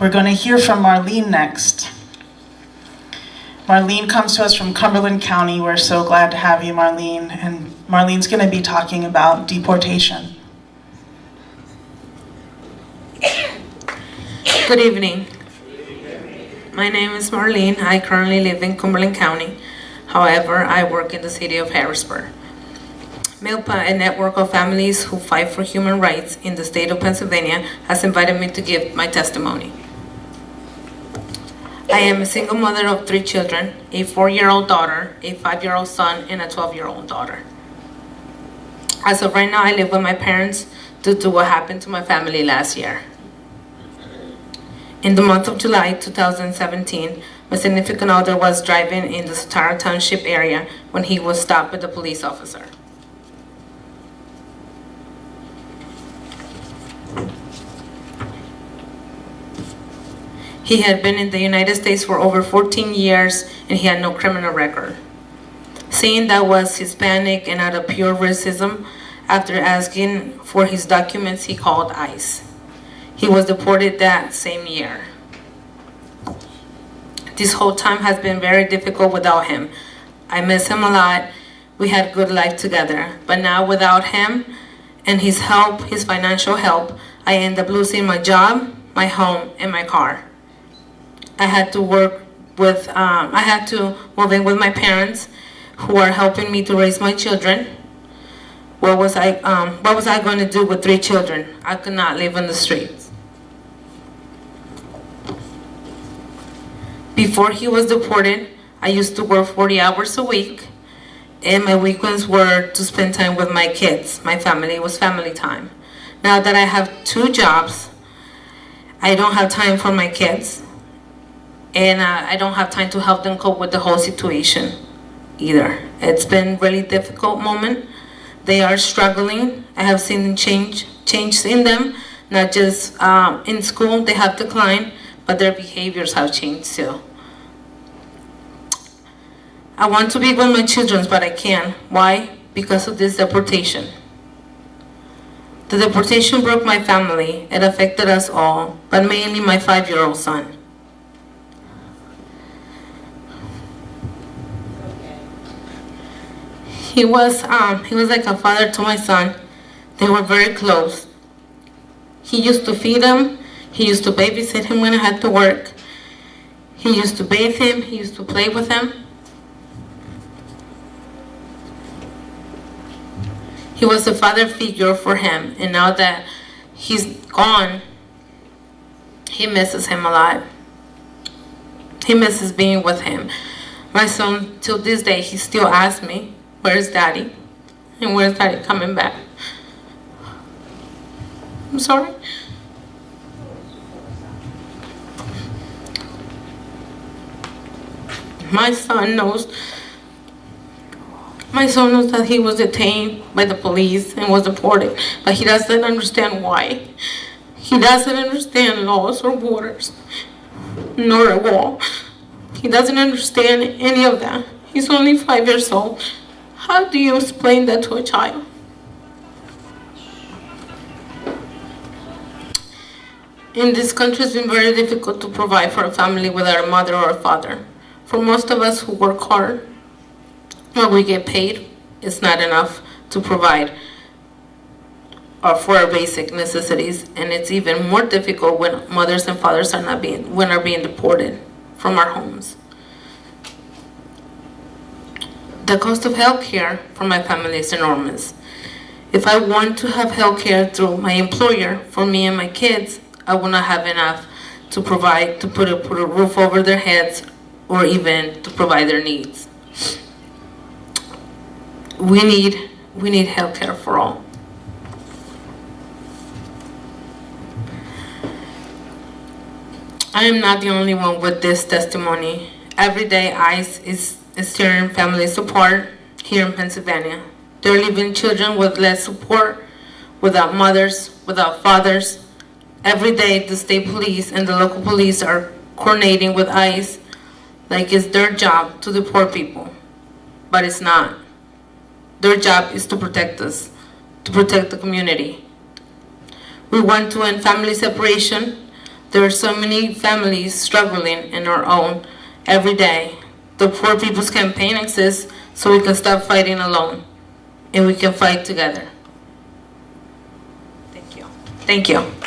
We're going to hear from Marlene next. Marlene comes to us from Cumberland County. We're so glad to have you, Marlene. And Marlene's going to be talking about deportation. Good evening. My name is Marlene. I currently live in Cumberland County. However, I work in the city of Harrisburg. MILPA, a network of families who fight for human rights in the state of Pennsylvania, has invited me to give my testimony. I am a single mother of three children, a four-year-old daughter, a five-year-old son, and a 12-year-old daughter. As of right now, I live with my parents due to what happened to my family last year. In the month of July 2017, my significant other was driving in the Swatara Township area when he was stopped by the police officer. He had been in the United States for over 14 years and he had no criminal record. Saying that was Hispanic and out of pure racism, after asking for his documents, he called ICE. He was deported that same year. This whole time has been very difficult without him. I miss him a lot. We had good life together. But now without him and his help, his financial help, I end up losing my job, my home, and my car. I had to work with, um, I had to move in with my parents who are helping me to raise my children. What was I, um, what was I going to do with three children? I could not live on the streets. Before he was deported, I used to work 40 hours a week and my weekends were to spend time with my kids. My family was family time. Now that I have two jobs, I don't have time for my kids and uh, I don't have time to help them cope with the whole situation either. It's been really difficult moment. They are struggling. I have seen change change in them, not just um, in school they have declined, but their behaviors have changed too. I want to be with my children, but I can't. Why? Because of this deportation. The deportation broke my family. It affected us all, but mainly my five-year-old son. He was, um, he was like a father to my son. They were very close. He used to feed him. He used to babysit him when I had to work. He used to bathe him. He used to play with him. He was a father figure for him. And now that he's gone, he misses him a lot. He misses being with him. My son, till this day, he still asks me, Where's daddy? And where's daddy coming back? I'm sorry. My son knows, my son knows that he was detained by the police and was deported, but he doesn't understand why. He doesn't understand laws or borders, nor a wall. He doesn't understand any of that. He's only five years old. How do you explain that to a child? In this country, it's been very difficult to provide for a family without a mother or a father. For most of us who work hard, what we get paid is not enough to provide or for our basic necessities, and it's even more difficult when mothers and fathers are not being when are being deported from our homes. The cost of healthcare for my family is enormous. If I want to have healthcare through my employer for me and my kids, I will not have enough to provide, to put a, put a roof over their heads or even to provide their needs. We need, we need healthcare for all. I am not the only one with this testimony. Every day ICE is is tearing families apart here in Pennsylvania. They're leaving children with less support, without mothers, without fathers. Every day the state police and the local police are coordinating with ICE like it's their job to deport people, but it's not. Their job is to protect us, to protect the community. We want to end family separation, There are so many families struggling in our own every day. The Poor People's Campaign exists so we can stop fighting alone and we can fight together. Thank you. Thank you.